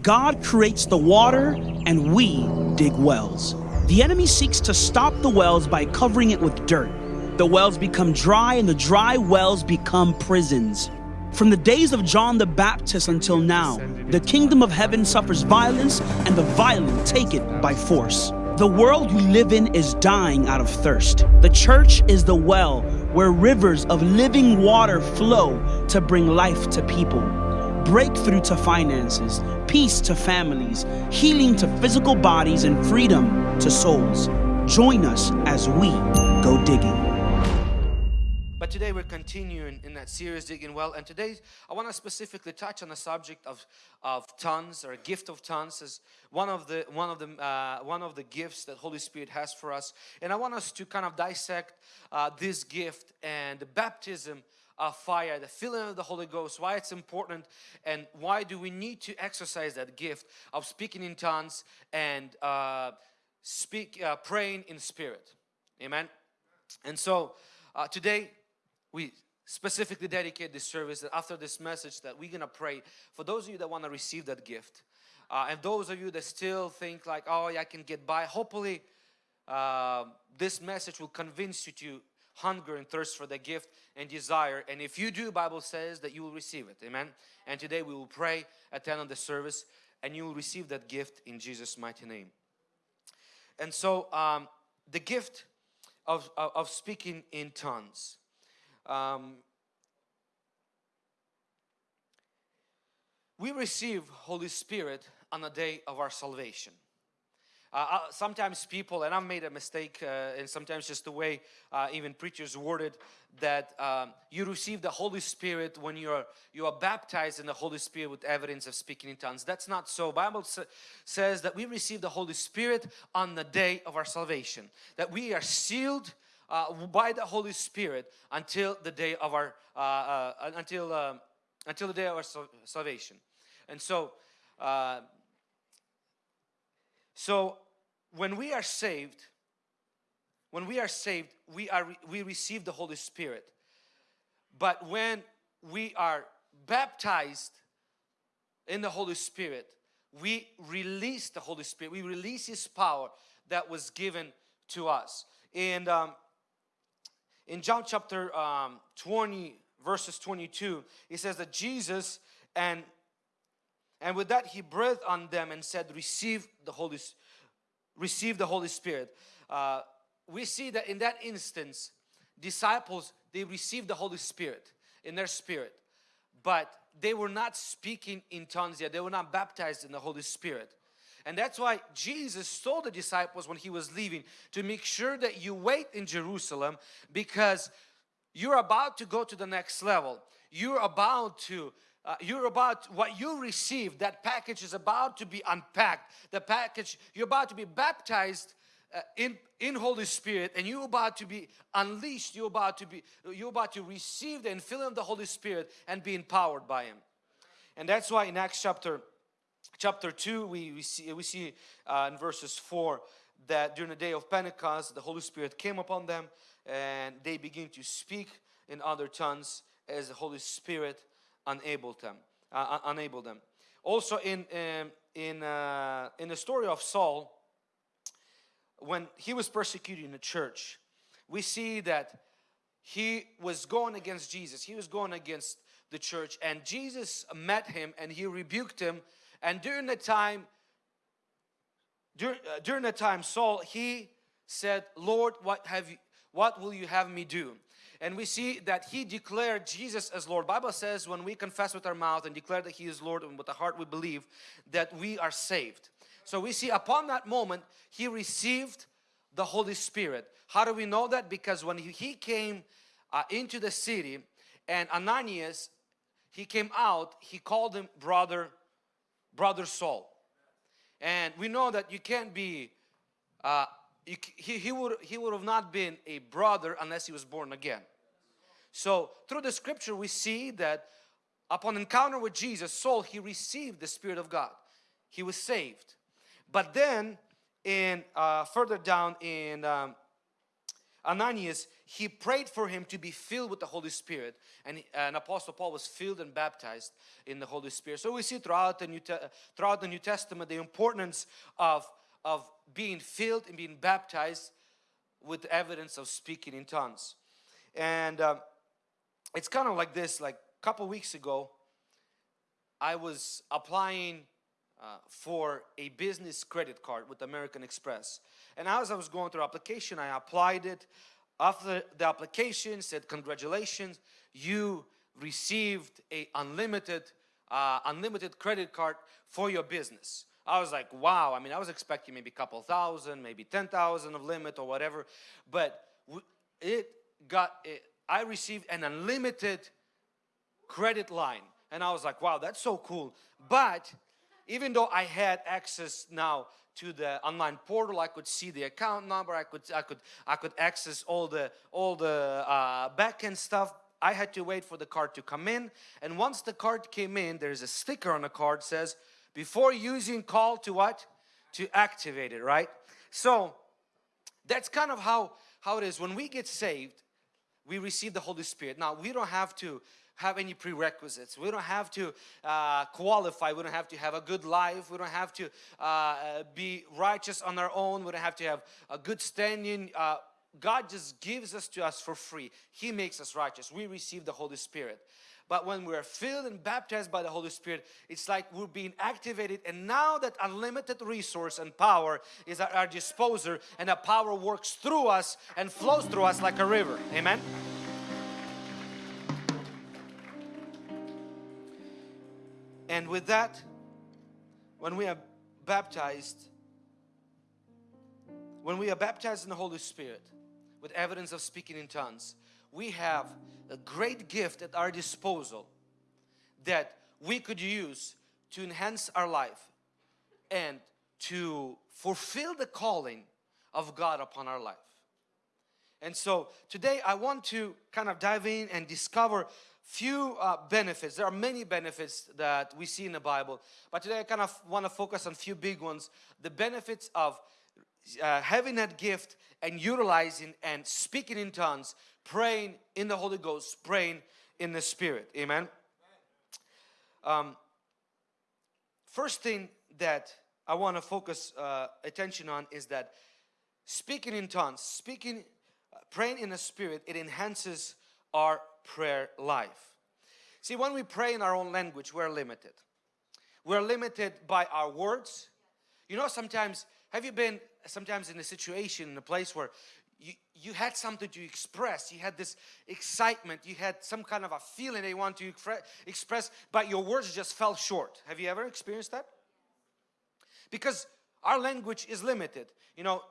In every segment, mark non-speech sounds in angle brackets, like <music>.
God creates the water and we dig wells. The enemy seeks to stop the wells by covering it with dirt. The wells become dry and the dry wells become prisons. From the days of John the Baptist until now, the kingdom of heaven suffers violence and the violent take it by force. The world we live in is dying out of thirst. The church is the well where rivers of living water flow to bring life to people breakthrough to finances, peace to families, healing to physical bodies, and freedom to souls. Join us as we go digging. But today we're continuing in that series, Digging Well, and today I want to specifically touch on the subject of, of tongues or gift of tongues as one of the one of the uh, one of the gifts that Holy Spirit has for us. And I want us to kind of dissect uh, this gift and the baptism of fire, the filling of the Holy Ghost, why it's important and why do we need to exercise that gift of speaking in tongues and uh, speak, uh, praying in spirit. Amen. And so uh, today we specifically dedicate this service that after this message that we're gonna pray for those of you that want to receive that gift uh, and those of you that still think like oh yeah, I can get by hopefully uh, this message will convince you to hunger and thirst for the gift and desire. And if you do Bible says that you will receive it. Amen? And today we will pray attend on the service and you will receive that gift in Jesus mighty name. And so um, the gift of, of, of, speaking in tongues. Um, we receive Holy Spirit on the day of our salvation uh, uh, sometimes people, and I've made a mistake, uh, and sometimes just the way uh, even preachers worded that um, you receive the Holy Spirit when you are you are baptized in the Holy Spirit with evidence of speaking in tongues. That's not so. Bible sa says that we receive the Holy Spirit on the day of our salvation. That we are sealed uh, by the Holy Spirit until the day of our uh, until until the day of our salvation. And so. So when we are saved, when we are saved, we are we receive the Holy Spirit. But when we are baptized in the Holy Spirit, we release the Holy Spirit. We release His power that was given to us. And um, in John chapter um, 20, verses 22, it says that Jesus and and with that he breathed on them and said, receive the Holy receive the Holy Spirit. Uh, we see that in that instance, disciples, they received the Holy Spirit in their spirit, but they were not speaking in tongues yet. They were not baptized in the Holy Spirit. And that's why Jesus told the disciples when he was leaving to make sure that you wait in Jerusalem because you're about to go to the next level. You're about to uh, you're about what you received that package is about to be unpacked. The package you're about to be baptized uh, in in Holy Spirit and you're about to be unleashed. You're about to be you're about to receive the infilling of the Holy Spirit and be empowered by Him. And that's why in Acts chapter chapter 2 we, we see we see uh, in verses 4 that during the day of Pentecost the Holy Spirit came upon them and they begin to speak in other tongues as the Holy Spirit unable them uh, unable them. Also in um, in uh, in the story of Saul when he was persecuting the church we see that he was going against Jesus. He was going against the church and Jesus met him and he rebuked him. And during the time during, uh, during the time Saul he said Lord what have you what will you have me do and we see that he declared Jesus as Lord. Bible says when we confess with our mouth and declare that he is Lord and with the heart we believe that we are saved. So we see upon that moment he received the Holy Spirit. How do we know that? Because when he came uh, into the city and Ananias he came out he called him brother brother Saul and we know that you can't be uh, you, he, he would he would have not been a brother unless he was born again so through the scripture we see that upon encounter with Jesus, Saul, he received the Spirit of God. He was saved. But then in uh, further down in um, Ananias, he prayed for him to be filled with the Holy Spirit. And, and Apostle Paul was filled and baptized in the Holy Spirit. So we see throughout the New, throughout the New Testament the importance of, of being filled and being baptized with evidence of speaking in tongues. And uh, it's kind of like this, like a couple weeks ago, I was applying uh, for a business credit card with American Express. And as I was going through application, I applied it. After the application said, congratulations, you received a unlimited, uh, unlimited credit card for your business. I was like, wow. I mean, I was expecting maybe a couple thousand, maybe 10,000 of limit or whatever. But it got, it, I received an unlimited credit line. And I was like, wow, that's so cool. But even though I had access now to the online portal, I could see the account number, I could, I could, I could access all the, all the uh, backend stuff. I had to wait for the card to come in. And once the card came in, there's a sticker on the card says, before using call to what? To activate it, right? So that's kind of how, how it is. When we get saved, we receive the Holy Spirit. Now, we don't have to have any prerequisites. We don't have to uh, qualify. We don't have to have a good life. We don't have to uh, be righteous on our own. We don't have to have a good standing. Uh, God just gives us to us for free. He makes us righteous. We receive the Holy Spirit. But when we're filled and baptized by the Holy Spirit, it's like we're being activated and now that unlimited resource and power is at our disposal and that power works through us and flows through us like a river. Amen. And with that, when we are baptized, when we are baptized in the Holy Spirit with evidence of speaking in tongues, we have a great gift at our disposal that we could use to enhance our life and to fulfill the calling of God upon our life. And so today I want to kind of dive in and discover few uh, benefits. There are many benefits that we see in the Bible, but today I kind of want to focus on few big ones. The benefits of uh, having that gift and utilizing and speaking in tongues, praying in the Holy Ghost, praying in the Spirit. Amen. Um, first thing that I want to focus uh, attention on is that speaking in tongues, speaking, uh, praying in the Spirit, it enhances our prayer life. See, when we pray in our own language, we're limited. We're limited by our words. You know, sometimes, have you been sometimes in a situation, in a place where you, you had something to express, you had this excitement, you had some kind of a feeling they want to express, but your words just fell short. Have you ever experienced that? Because our language is limited. You know,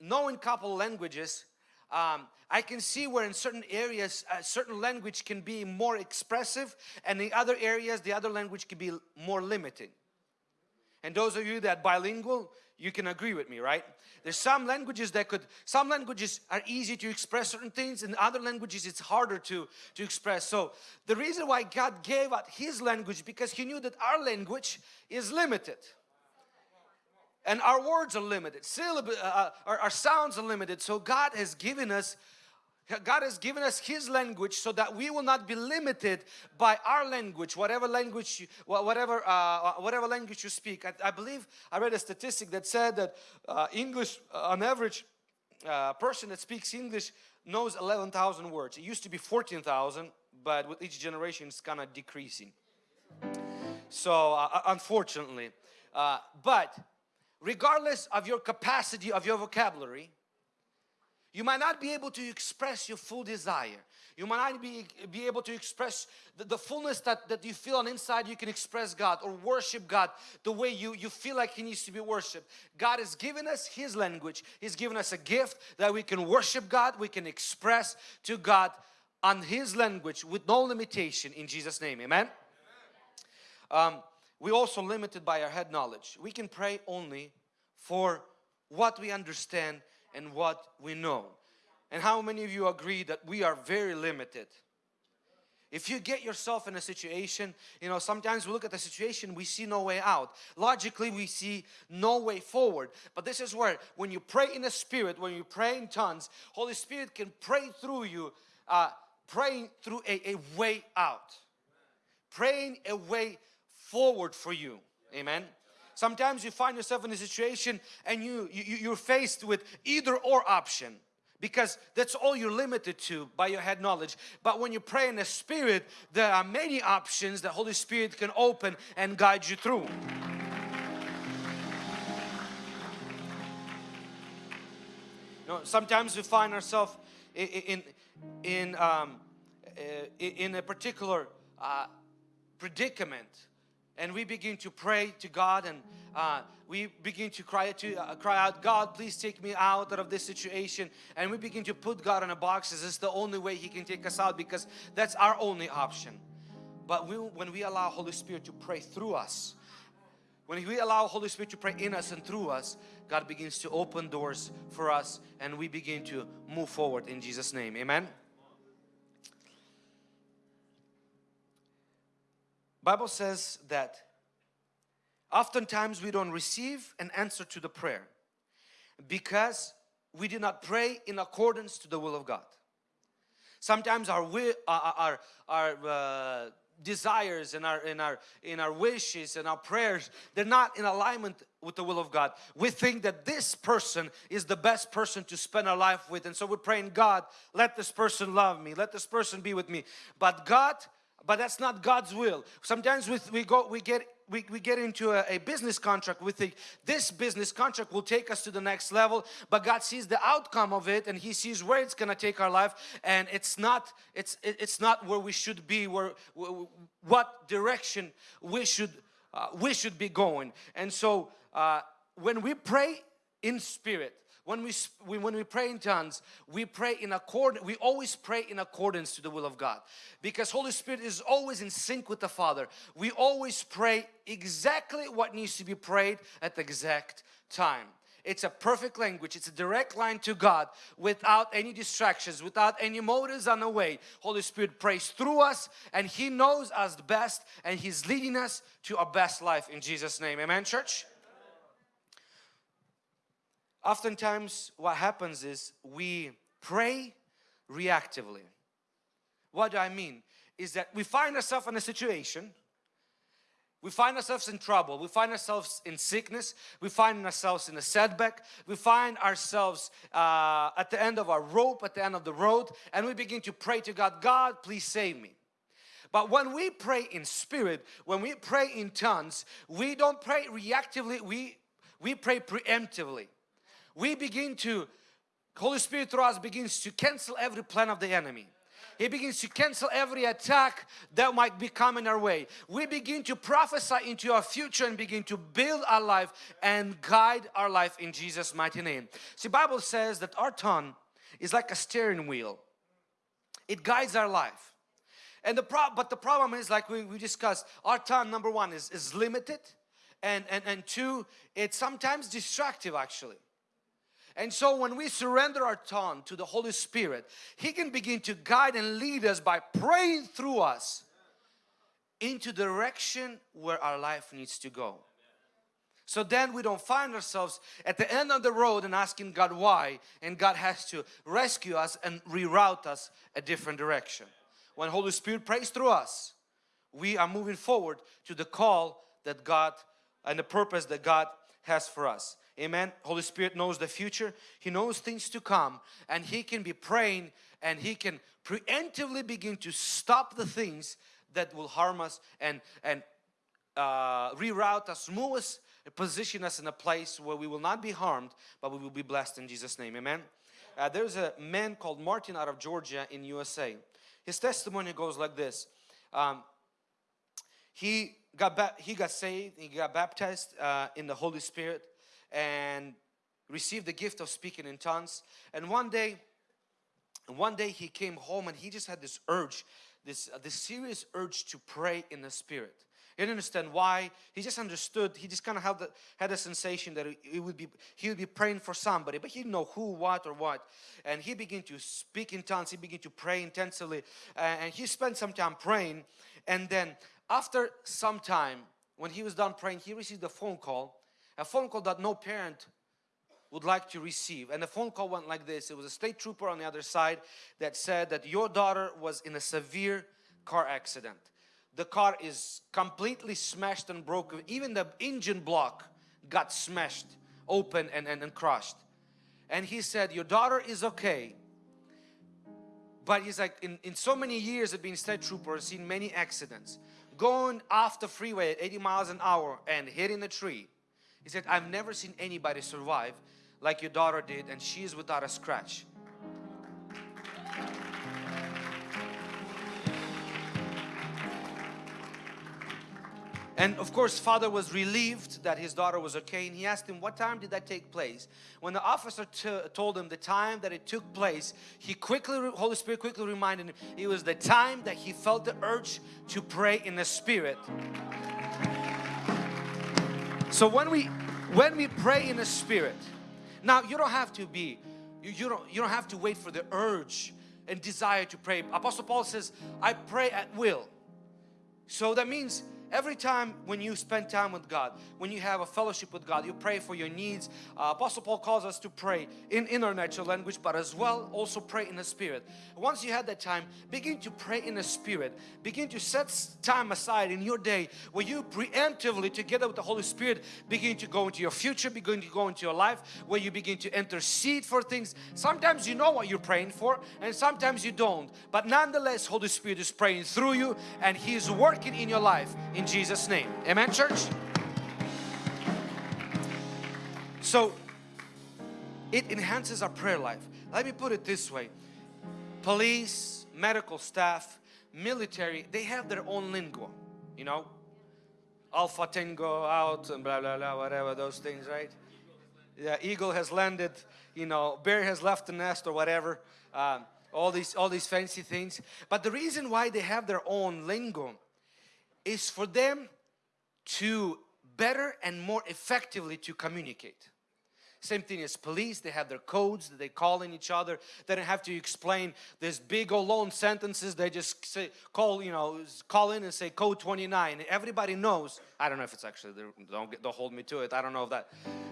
knowing couple languages um, I can see where in certain areas a certain language can be more expressive and in other areas the other language can be more limiting. And those of you that bilingual, you can agree with me, right? There's some languages that could, some languages are easy to express certain things and other languages it's harder to, to express. So the reason why God gave out His language because He knew that our language is limited and our words are limited syllable uh, uh, our, our sounds are limited so God has given us God has given us His language so that we will not be limited by our language, whatever language, you, whatever uh, uh, whatever language you speak. I, I, believe I read a statistic that said that uh, English, uh, on average, uh, person that speaks English knows 11,000 words. It used to be 14,000, but with each generation, it's kind of decreasing. So, uh, unfortunately, but regardless of your capacity of your vocabulary, you might not be able to express your full desire. You might not be, be able to express the, the, fullness that, that you feel on inside you can express God or worship God the way you, you feel like He needs to be worshiped. God has given us His language. He's given us a gift that we can worship God, we can express to God on His language with no limitation in Jesus' name. Amen? Um, we're also limited by our head knowledge. We can pray only for what we understand and what we know. And how many of you agree that we are very limited? if you get yourself in a situation, you know, sometimes we look at the situation, we see no way out. Logically, we see no way forward. But this is where, when you pray in the Spirit, when you pray in tongues, Holy Spirit can pray through you, uh, praying through a, a way out. Praying a way forward for you. Amen. Sometimes you find yourself in a situation and you, you you're faced with either or option because that's all you're limited to by your head knowledge. But when you pray in the Spirit, there are many options that Holy Spirit can open and guide you through. You know, sometimes we find ourselves in in in, um, in a particular uh, predicament and we begin to pray to God and uh, we begin to cry to uh, cry out God please take me out of this situation. And we begin to put God in a box. As it's the only way he can take us out because that's our only option. But we, when we allow Holy Spirit to pray through us when we allow Holy Spirit to pray in us and through us God begins to open doors for us and we begin to move forward in Jesus name. Amen Bible says that oftentimes we don't receive an answer to the prayer because we did not pray in accordance to the will of God. Sometimes our our our uh, desires and our in our in our wishes and our prayers they're not in alignment with the will of God. We think that this person is the best person to spend our life with and so we're praying God let this person love me let this person be with me but God but that's not God's will. Sometimes we, we go, we get we, we get into a, a, business contract. We think this business contract will take us to the next level but God sees the outcome of it and he sees where it's gonna take our life. And it's not it's it's not where we should be where what direction we should uh, we should be going. And so uh, when we pray in spirit when we, we, when we pray in tongues we pray in accord we always pray in accordance to the will of God. Because Holy Spirit is always in sync with the Father. We always pray exactly what needs to be prayed at the exact time. It's a perfect language. It's a direct line to God without any distractions without any motives on the way. Holy Spirit prays through us and He knows us best and He's leading us to our best life. In Jesus name amen church oftentimes what happens is we pray reactively. What do I mean? Is that we find ourselves in a situation we find ourselves in trouble, we find ourselves in sickness, we find ourselves in a setback, we find ourselves uh, at the end of our rope, at the end of the road, and we begin to pray to God, God, please save me. But when we pray in spirit, when we pray in tongues, we don't pray reactively, we, we pray preemptively we begin to, Holy Spirit through us begins to cancel every plan of the enemy. He begins to cancel every attack that might be coming our way. We begin to prophesy into our future and begin to build our life and guide our life in Jesus mighty name. See Bible says that our tongue is like a steering wheel. It guides our life. And the problem, but the problem is like we, we discussed, our tongue number one is, is limited and, and, and two, it's sometimes destructive actually. And so when we surrender our tongue to the Holy Spirit, He can begin to guide and lead us by praying through us into the direction where our life needs to go. So then we don't find ourselves at the end of the road and asking God why and God has to rescue us and reroute us a different direction. When Holy Spirit prays through us, we are moving forward to the call that God and the purpose that God has for us. Amen. Holy Spirit knows the future. He knows things to come and He can be praying and He can preemptively begin to stop the things that will harm us and, and uh, reroute us, move us, position us in a place where we will not be harmed but we will be blessed in Jesus name. Amen. Uh, there's a man called Martin out of Georgia in USA. His testimony goes like this. Um, he got he got saved, he got baptized uh, in the Holy Spirit and received the gift of speaking in tongues. And one day, one day he came home and he just had this urge, this, uh, this serious urge to pray in the Spirit. He didn't understand why. He just understood. He just kind of had the, had a sensation that he would be he would be praying for somebody, but he didn't know who, what, or what. And he began to speak in tongues. He began to pray intensely, and he spent some time praying. And then after some time, when he was done praying, he received a phone call, a phone call that no parent would like to receive. And the phone call went like this. It was a state trooper on the other side that said that your daughter was in a severe car accident the car is completely smashed and broken. Even the engine block got smashed open and, and, and crushed. And he said, your daughter is okay. But he's like, in, in so many years of being state trooper, seen many accidents. Going off the freeway at 80 miles an hour and hitting a tree. He said, I've never seen anybody survive like your daughter did and she is without a scratch. And of course, father was relieved that his daughter was okay. And he asked him, what time did that take place? When the officer told him the time that it took place, he quickly, Holy Spirit quickly reminded him, it was the time that he felt the urge to pray in the Spirit. So when we, when we pray in the Spirit, now you don't have to be, you, you, don't, you don't have to wait for the urge and desire to pray. Apostle Paul says, I pray at will. So that means Every time when you spend time with God, when you have a fellowship with God, you pray for your needs. Uh, Apostle Paul calls us to pray in, in our natural language, but as well also pray in the Spirit. Once you have that time, begin to pray in the Spirit. Begin to set time aside in your day where you preemptively, together with the Holy Spirit, begin to go into your future, begin to go into your life, where you begin to intercede for things. Sometimes you know what you're praying for, and sometimes you don't. But nonetheless, Holy Spirit is praying through you, and He is working in your life in Jesus name. Amen church? So it enhances our prayer life. Let me put it this way. Police medical staff military they have their own lingo you know? Alpha tango out and blah blah blah whatever those things right? Yeah eagle has landed you know bear has left the nest or whatever um, all these all these fancy things. But the reason why they have their own lingo is for them to better and more effectively to communicate. Same thing as police, they have their codes that they call in each other. They don't have to explain this big old long sentences. They just say, call, you know, call in and say code 29. Everybody knows. I don't know if it's actually, don't, get, don't hold me to it. I don't know if that,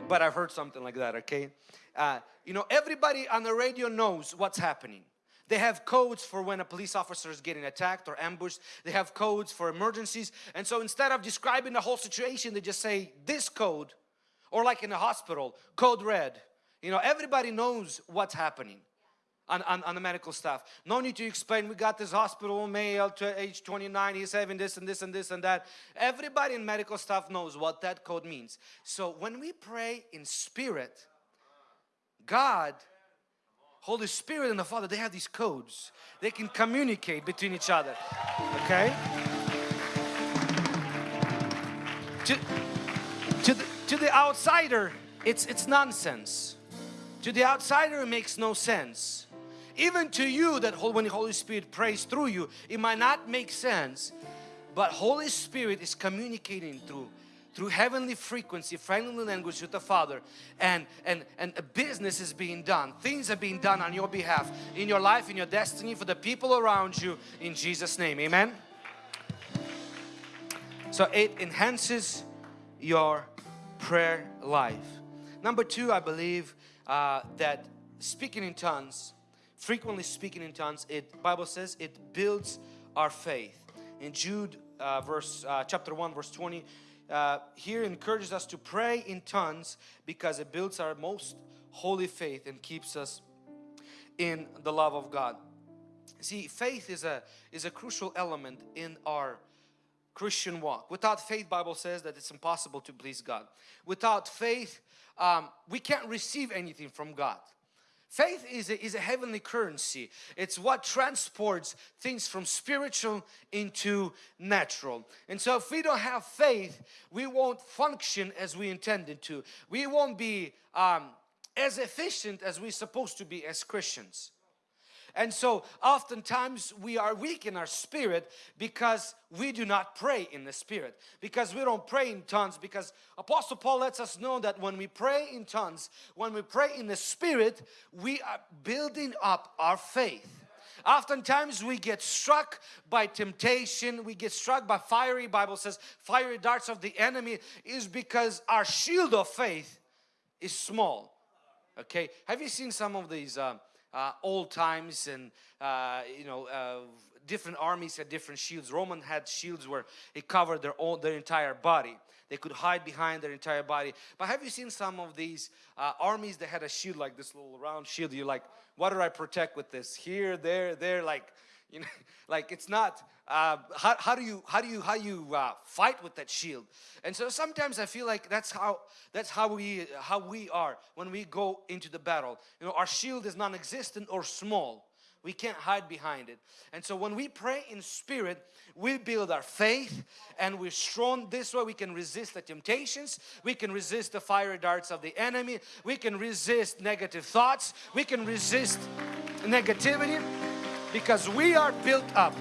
but I've heard something like that, okay? Uh, you know, everybody on the radio knows what's happening. They have codes for when a police officer is getting attacked or ambushed. They have codes for emergencies. And so instead of describing the whole situation, they just say this code or like in a hospital, code red. You know, everybody knows what's happening. On, on, on, the medical staff. No need to explain, we got this hospital male to age 29, he's having this and this and this and that. Everybody in medical staff knows what that code means. So when we pray in spirit, God Holy Spirit and the Father, they have these codes. They can communicate between each other. Okay? To, to, the, to the outsider, it's, it's nonsense. To the outsider, it makes no sense. Even to you that when the Holy Spirit prays through you, it might not make sense. But Holy Spirit is communicating through through heavenly frequency, friendly language with the Father and, and, and a business is being done. Things are being done on your behalf, in your life, in your destiny, for the people around you in Jesus' name. Amen. So it enhances your prayer life. Number two, I believe uh, that speaking in tongues, frequently speaking in tongues, it Bible says it builds our faith. In Jude uh, verse uh, chapter 1 verse 20 uh, here encourages us to pray in tongues because it builds our most holy faith and keeps us in the love of God. See, faith is a, is a crucial element in our Christian walk. Without faith, Bible says that it's impossible to please God. Without faith, um, we can't receive anything from God. Faith is a, is a heavenly currency. It's what transports things from spiritual into natural. And so if we don't have faith, we won't function as we intended to. We won't be um, as efficient as we're supposed to be as Christians. And so oftentimes we are weak in our spirit because we do not pray in the spirit. Because we don't pray in tongues. Because Apostle Paul lets us know that when we pray in tongues, when we pray in the spirit, we are building up our faith. Oftentimes we get struck by temptation, we get struck by fiery, Bible says, fiery darts of the enemy is because our shield of faith is small. Okay, have you seen some of these uh, uh, old times and uh, you know uh, different armies had different shields. Roman had shields where it covered their their entire body. They could hide behind their entire body. But have you seen some of these uh, armies that had a shield like this little round shield? You're like, what do I protect with this? Here, there, there, like you know <laughs> like it's not uh, how, how do you how do you how you uh, fight with that shield? And so sometimes I feel like that's how that's how we how we are when we go into the battle. You know our shield is non-existent or small. We can't hide behind it. And so when we pray in spirit we build our faith and we're strong. This way we can resist the temptations. We can resist the fiery darts of the enemy. We can resist negative thoughts. We can resist negativity because we are built up.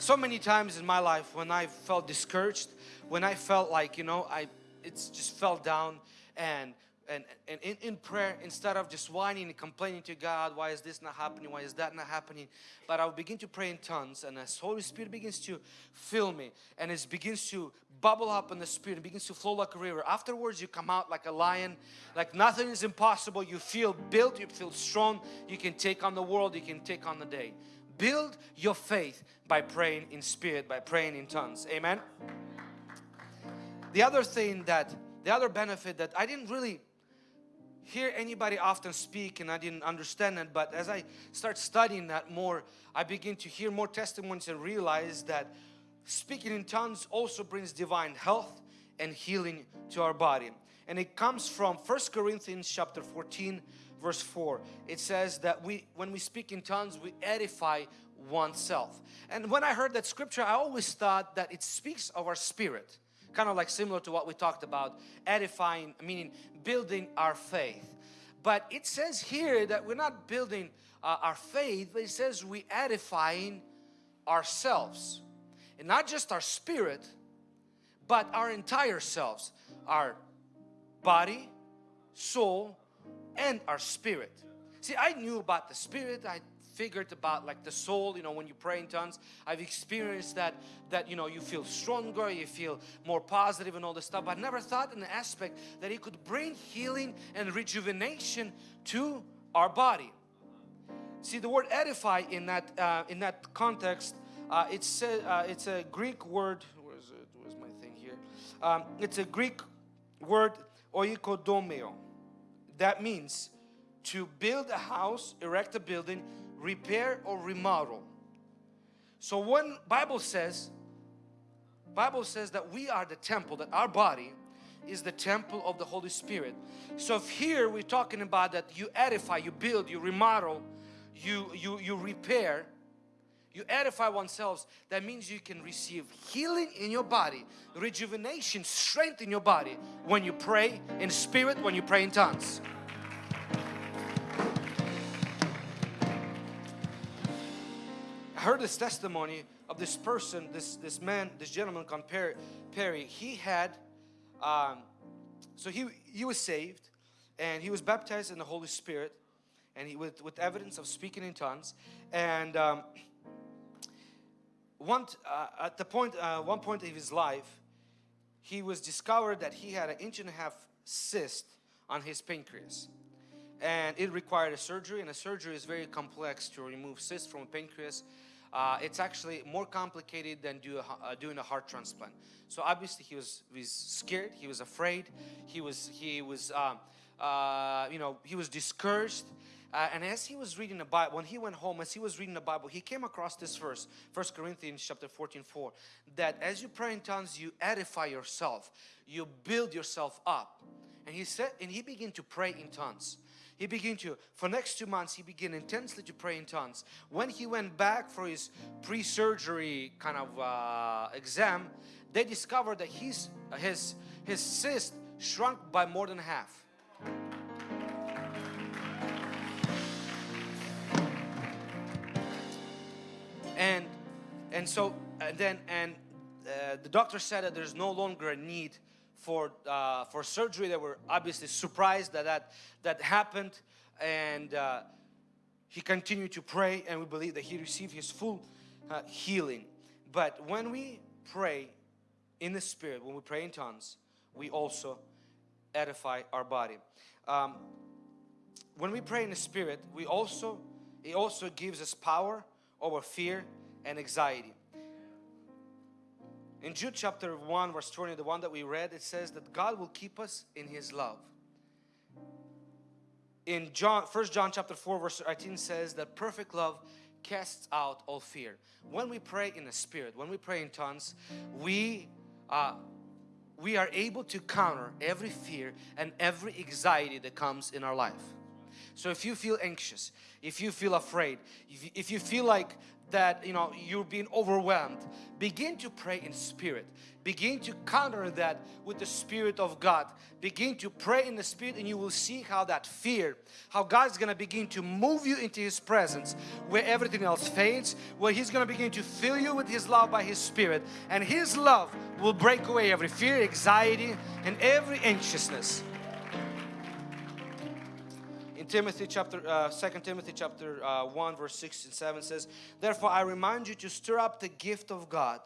So many times in my life when I felt discouraged, when I felt like, you know, I it's just fell down and and, and in, in prayer instead of just whining and complaining to God why is this not happening? Why is that not happening? But I will begin to pray in tongues and as Holy Spirit begins to fill me and it begins to bubble up in the spirit it begins to flow like a river afterwards you come out like a lion like nothing is impossible you feel built you feel strong you can take on the world you can take on the day build your faith by praying in spirit by praying in tongues. Amen? The other thing that the other benefit that I didn't really hear anybody often speak and I didn't understand it but as I start studying that more I begin to hear more testimonies and realize that speaking in tongues also brings divine health and healing to our body. And it comes from First Corinthians chapter 14 verse 4 it says that we when we speak in tongues we edify oneself. And when I heard that scripture I always thought that it speaks of our spirit kind of like similar to what we talked about edifying meaning building our faith. But it says here that we're not building uh, our faith but it says we edifying ourselves. And not just our spirit but our entire selves our body soul and our spirit. See I knew about the spirit. I figured about like the soul you know when you pray in tongues. I've experienced that that you know you feel stronger you feel more positive and all this stuff. But I never thought in the aspect that it could bring healing and rejuvenation to our body. See the word edify in that uh, in that context uh, it's a, uh, it's a Greek word. Where is it? Where's my thing here? Um, it's a Greek word oikodomeo that means to build a house erect a building repair or remodel. So when Bible says, Bible says that we are the temple, that our body is the temple of the Holy Spirit. So if here we're talking about that you edify, you build, you remodel, you, you, you repair, you edify oneself, that means you can receive healing in your body, rejuvenation, strength in your body when you pray in spirit, when you pray in tongues. I heard this testimony of this person, this, this man, this gentleman called Perry. Perry. He had, um, so he, he was saved and he was baptized in the Holy Spirit and he with, with evidence of speaking in tongues. And um, one, uh, at the point, uh, one point of his life, he was discovered that he had an inch and a half cyst on his pancreas and it required a surgery and a surgery is very complex to remove cysts from a pancreas uh, it's actually more complicated than do a, uh, doing a heart transplant. So obviously he was, he was scared, he was afraid, he was, he was, um, uh, you know, he was discouraged. Uh, and as he was reading the Bible, when he went home, as he was reading the Bible, he came across this verse, 1 Corinthians chapter 14, 4, that as you pray in tongues, you edify yourself, you build yourself up. And he said, and he began to pray in tongues. He began to, for next two months, he began intensely to pray in tongues. When he went back for his pre-surgery kind of uh, exam, they discovered that his, his, his cyst shrunk by more than half. And and so and then and uh, the doctor said that there's no longer a need for uh, for surgery. They were obviously surprised that that, that happened, and uh, he continued to pray, and we believe that he received his full uh, healing. But when we pray in the Spirit, when we pray in tongues, we also edify our body. Um, when we pray in the Spirit, we also it also gives us power over fear and anxiety. In Jude chapter 1 verse 20, the one that we read, it says that God will keep us in His love. In John, 1 John chapter 4 verse 18 says that perfect love casts out all fear. When we pray in the Spirit, when we pray in tongues, we uh, we are able to counter every fear and every anxiety that comes in our life. So if you feel anxious, if you feel afraid, if you, feel like that you know you're being overwhelmed begin to pray in spirit. Begin to counter that with the spirit of God. Begin to pray in the spirit and you will see how that fear how God's gonna begin to move you into his presence where everything else fades where he's gonna begin to fill you with his love by his spirit. And his love will break away every fear anxiety and every anxiousness Timothy chapter, uh, 2 Timothy chapter uh, 1 verse 6 and 7 says, Therefore I remind you to stir up the gift of God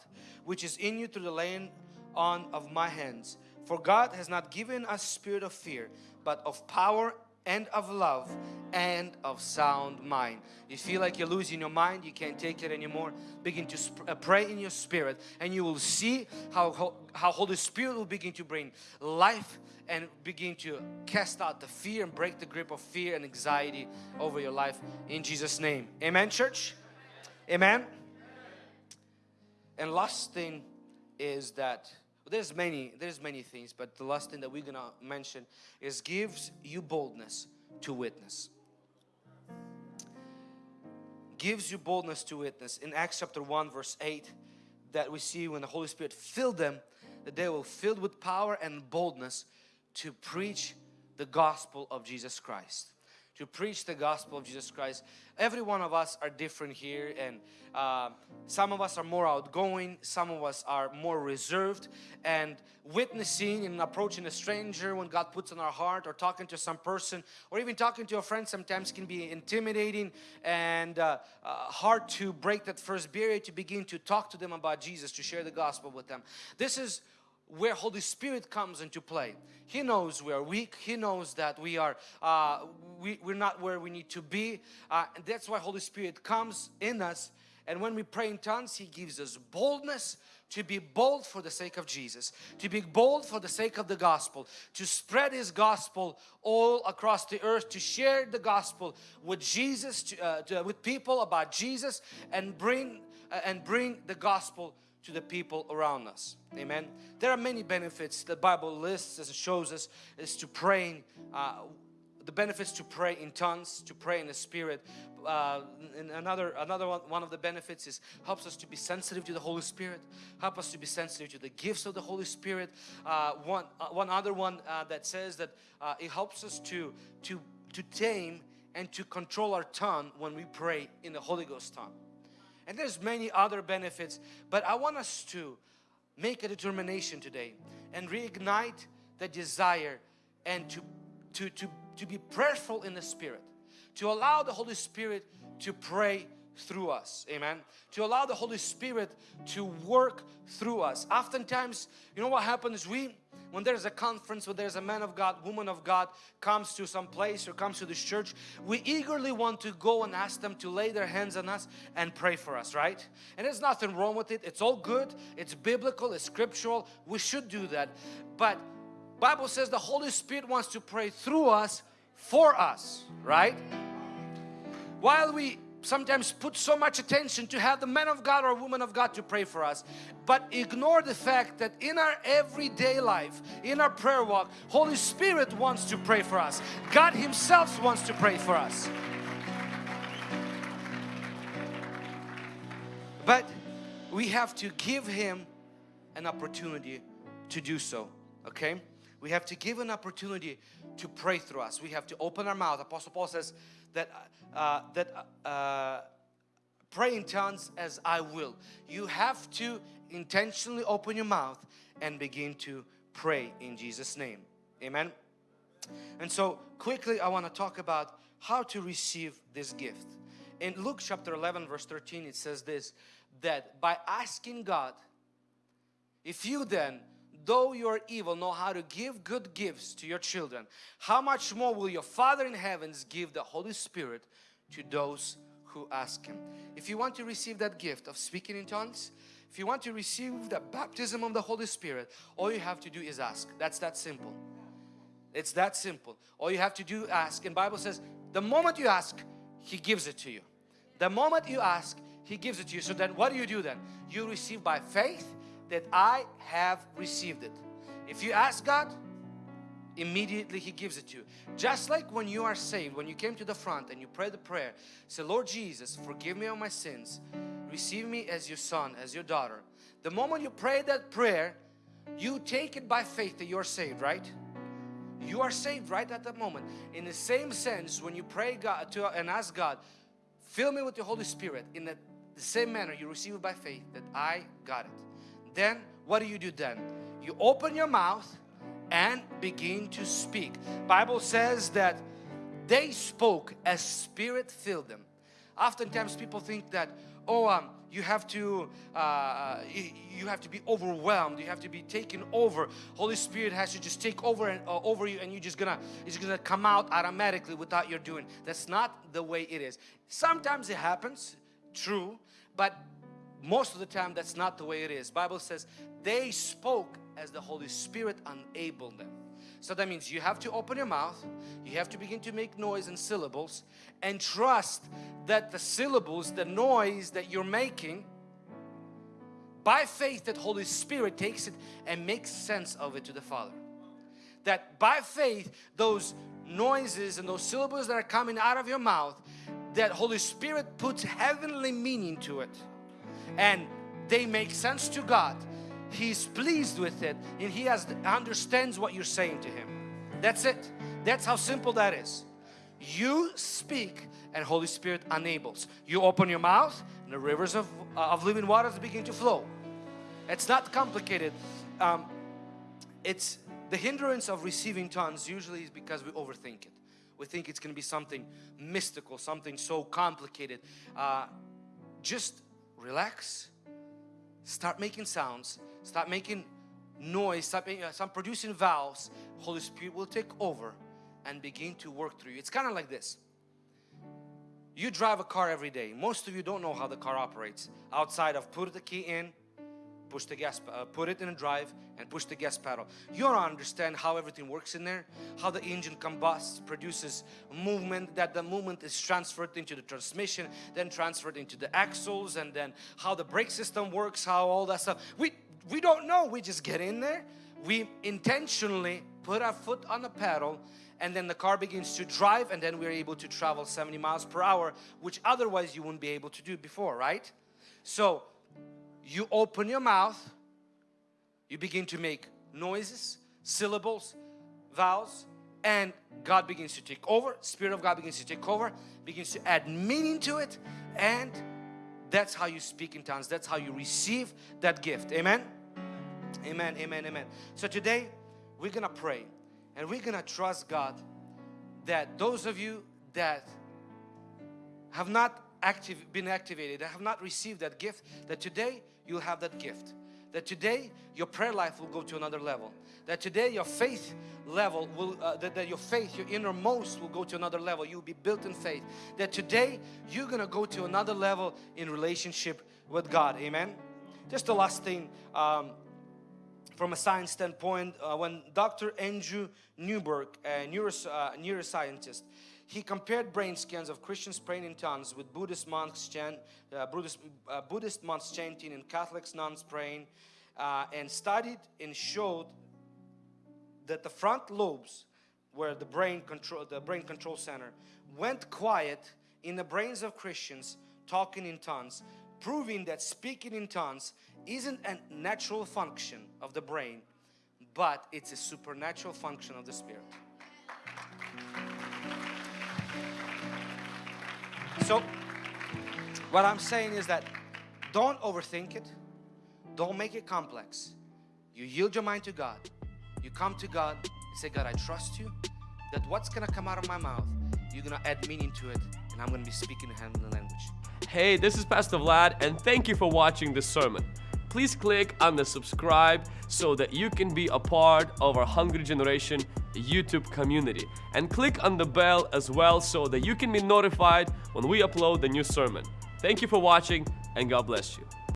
which is in you through the laying on of my hands. For God has not given us spirit of fear, but of power and of love and of sound mind. You feel like you're losing your mind, you can't take it anymore. Begin to uh, pray in your spirit and you will see how, how Holy Spirit will begin to bring life and begin to cast out the fear and break the grip of fear and anxiety over your life in Jesus name. Amen church? Amen? And last thing is that there's many there's many things but the last thing that we're gonna mention is gives you boldness to witness. Gives you boldness to witness. In Acts chapter 1 verse 8 that we see when the Holy Spirit filled them that they were filled with power and boldness to preach the gospel of Jesus Christ to preach the gospel of Jesus Christ. Every one of us are different here and uh, some of us are more outgoing, some of us are more reserved and witnessing and approaching a stranger when God puts on our heart or talking to some person or even talking to a friend sometimes can be intimidating and uh, uh, hard to break that first barrier to begin to talk to them about Jesus, to share the gospel with them. This is where Holy Spirit comes into play. He knows we are weak. He knows that we are uh, we, we're not where we need to be. Uh, and that's why Holy Spirit comes in us. And when we pray in tongues, He gives us boldness to be bold for the sake of Jesus, to be bold for the sake of the gospel, to spread His gospel all across the earth, to share the gospel with Jesus, to, uh, to, with people about Jesus, and bring uh, and bring the gospel to the people around us. Amen. There are many benefits the Bible lists as it shows us is to praying uh, the benefits to pray in tongues, to pray in the Spirit. Uh, and another another one, one of the benefits is helps us to be sensitive to the Holy Spirit, help us to be sensitive to the gifts of the Holy Spirit. Uh, one uh, one other one uh, that says that uh, it helps us to to to tame and to control our tongue when we pray in the Holy Ghost tongue and there's many other benefits but I want us to make a determination today and reignite the desire and to to to to be prayerful in the spirit to allow the Holy Spirit to pray through us amen? To allow the Holy Spirit to work through us. Oftentimes you know what happens? We when there's a conference, when there's a man of God, woman of God comes to some place or comes to this church, we eagerly want to go and ask them to lay their hands on us and pray for us, right? And there's nothing wrong with it. It's all good. It's biblical. It's scriptural. We should do that. But Bible says the Holy Spirit wants to pray through us for us, right? While we sometimes put so much attention to have the man of God or woman of God to pray for us but ignore the fact that in our everyday life in our prayer walk Holy Spirit wants to pray for us. God himself wants to pray for us. But we have to give him an opportunity to do so okay? We have to give an opportunity to pray through us. We have to open our mouth. Apostle Paul says that uh, uh, that uh, pray in tongues as I will. You have to intentionally open your mouth and begin to pray in Jesus name. Amen. And so quickly I want to talk about how to receive this gift. In Luke chapter 11 verse 13 it says this that by asking God if you then though you are evil know how to give good gifts to your children. How much more will your father in heavens give the Holy Spirit to those who ask him? If you want to receive that gift of speaking in tongues if you want to receive the baptism of the Holy Spirit all you have to do is ask. That's that simple. It's that simple. All you have to do ask. And Bible says the moment you ask he gives it to you. The moment you ask he gives it to you. So then what do you do then? You receive by faith that I have received it. If you ask God immediately he gives it to you. Just like when you are saved when you came to the front and you pray the prayer say Lord Jesus forgive me of my sins. Receive me as your son as your daughter. The moment you pray that prayer you take it by faith that you're saved right? You are saved right at that moment. In the same sense when you pray God to and ask God fill me with the Holy Spirit in the, the same manner you receive it by faith that I got it then what do you do then? You open your mouth and begin to speak. Bible says that they spoke as Spirit filled them. Oftentimes people think that, oh, um, you have to uh, you have to be overwhelmed. You have to be taken over. Holy Spirit has to just take over and uh, over you and you just gonna it's gonna come out automatically without your doing. That's not the way it is. Sometimes it happens true but most of the time that's not the way it is Bible says they spoke as the Holy Spirit enabled them. So that means you have to open your mouth, you have to begin to make noise and syllables and trust that the syllables, the noise that you're making by faith that Holy Spirit takes it and makes sense of it to the Father. That by faith those noises and those syllables that are coming out of your mouth that Holy Spirit puts heavenly meaning to it and they make sense to God He's pleased with it and He has understands what you're saying to Him. That's it. That's how simple that is. You speak and Holy Spirit enables. You open your mouth and the rivers of, of living waters begin to flow. It's not complicated. Um, it's the hindrance of receiving tongues usually is because we overthink it. We think it's going to be something mystical, something so complicated. Uh, just relax, start making sounds start making noise, start, making, uh, producing valves, Holy Spirit will take over and begin to work through you. It's kind of like this. You drive a car every day. Most of you don't know how the car operates outside of put the key in, push the gas, uh, put it in a drive and push the gas pedal. You don't understand how everything works in there, how the engine combusts, produces movement, that the movement is transferred into the transmission, then transferred into the axles, and then how the brake system works, how all that stuff. We we don't know. We just get in there. We intentionally put our foot on the pedal and then the car begins to drive and then we're able to travel 70 miles per hour which otherwise you wouldn't be able to do before, right? So you open your mouth, you begin to make noises, syllables, vowels and God begins to take over, Spirit of God begins to take over, begins to add meaning to it and that's how you speak in tongues. That's how you receive that gift. Amen? Amen, amen, amen. So today we're to pray and we're to trust God that those of you that have not active, been activated, that have not received that gift, that today you'll have that gift. That today your prayer life will go to another level. That today your faith level will, uh, that, that your faith, your innermost will go to another level. You'll be built in faith. That today you're to go to another level in relationship with God. Amen. Just the last thing, um, from a science standpoint, uh, when Dr. Andrew Newberg, a neuros, uh, neuroscientist, he compared brain scans of Christians praying in tongues with Buddhist monks, chant, uh, Buddhist, uh, Buddhist monks chanting and Catholics nuns praying uh, and studied and showed that the front lobes where the brain control the brain control center went quiet in the brains of Christians talking in tongues proving that speaking in tongues isn't a natural function of the brain but it's a supernatural function of the spirit so What I'm saying is that don't overthink it, don't make it complex. You yield your mind to God, you come to God and say, God, I trust you that what's gonna come out of my mouth, you're gonna add meaning to it, and I'm gonna be speaking in heavenly language. Hey, this is Pastor Vlad, and thank you for watching this sermon. Please click on the subscribe so that you can be a part of our Hungry Generation YouTube community. And click on the bell as well so that you can be notified when we upload the new sermon. Thank you for watching, and God bless you.